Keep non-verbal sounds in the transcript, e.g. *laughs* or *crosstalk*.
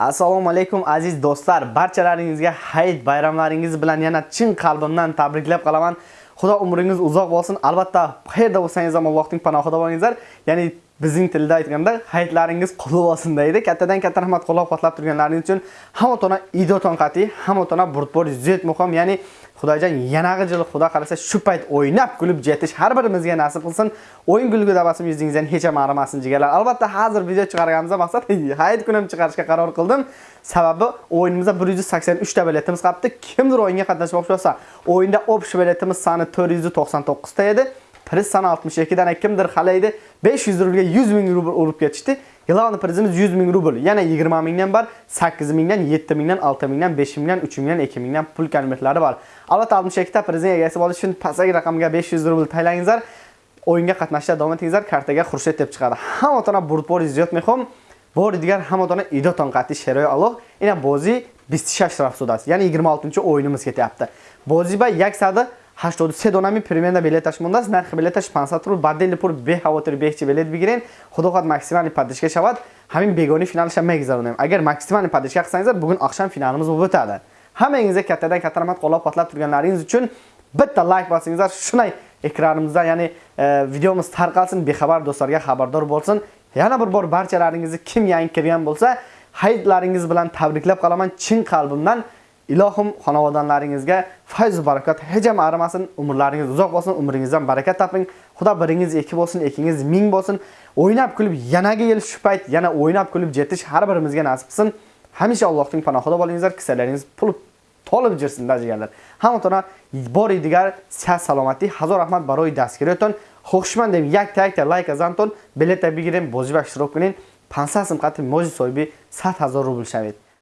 Assalomu alaykum aziz do'stlar. Barchalaringizga hayit bayramlaringiz bilan yana chin qalbimdan tabriklab qolaman. Xudo umringiz uzoq bo'lsin. Albatta, qayerda bo'lsangiz ham Allohning panohida bo'lingizlar. Ya'ni bizning tilda aytganda hayitlaringiz qulib olsin deydi. Kattadan katta rahmat qo'llab-quvvatlab turganlaringiz uchun hamotona idoton qati, hamotona burtbor zet muhim, ya'ni Xudojon yanagi yil Xudo qalasa shu payt o'ynab kulib jetish har birimizga nasib qilsin. O'yin gulgu dabasim yuzingizdan hech ham arimasin jigarlar. Albatta hozir video chiqarganimizda maqsad *laughs* hayit kunim chiqarishga qaror qildim. Sababi o'yinimizda 183 ta biletimiz qolibdi. Kimdir o'yinga qatnashmoqchi bo'lsa, o'yinda общий biletimiz soni 499 ta edi. Priz 62 dan kimdir xalaydi 500 rublga 100 ming rubl urib ketishdi. Yilani prizimiz 100 ming rubl. Yana 20 mingdan bor, 8 mingdan, 7 mingdan, 6 mingdan, 5 mingdan, 3 mingdan, 2 mingdan pul konvertlari bor. Albatta 62 ta prizning egasi bo'lish uchun pastdagi raqamga 500 rubl taylangizlar. O'yinga qatnashda davom etingizlar, kartaga Xurshid deb chiqadi. Hamma burtbor ziyod mexom. Bor digar hamma idoton qatti sheroy Alloh. Ina bozi 26 rafsudasi. Ya'ni 26-o'yinimiz ketyapti. Bozi ba yaksadi 83 донами примерно билеташ мондааст нархи билеташ 500 рубл ба дели пур бехавотир бехчи билет бигирен худо ход максимали падишка шавад ҳамин бегони финалаша мегзаронем. Агар максимали падишка қилсангизар бугун ахшам финалimiz bo'lib o'tadi hammangizga kattadan katta rahmat qo'llab quvvatlab turganlaringiz uchun bitta layk bosingizlar shunday ekranimizda ya'ni videomiz tarqalsin bexabar do'stlarga xabardor bo'lsin yana bir bor barchalaringizni kim yangi kirgan bo'lsa hayitlaringiz bilan tabriklab qolaman chin qalbimdan Ilohim xonavonlaringizga fayz va barakat hejam arimasin, umrlaringiz uzoq bo'lsin, umringizdan barakat toping. Xudo biringiz ikki bo'lsin, ikkingiz ming bo'lsin. O'ynab kulib yanaga yil shu payt yana o'ynab kulib yetish har birimizga nasib qilsin. Hamisha Allohning panohida bo'lingizlar, kisalaringiz pul to'lib jirsin dajiganlar. Hamotona bor digar sihat salomatlik, hazor rahmat baroy dastgirayotgan. Xushman deb yak takta like azanton, bileta bigirim, bozib ashtirok qiling. 500 so'm qatib mo'jiz so'ybi 100 000 rubl shavit.